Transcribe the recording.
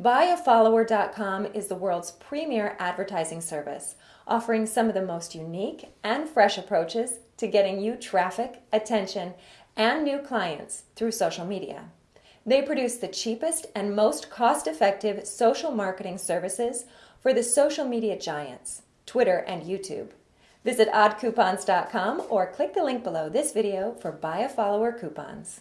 BuyAfollower.com is the world's premier advertising service, offering some of the most unique and fresh approaches to getting you traffic, attention, and new clients through social media. They produce the cheapest and most cost effective social marketing services for the social media giants, Twitter and YouTube. Visit oddcoupons.com or click the link below this video for Buy a Follower coupons.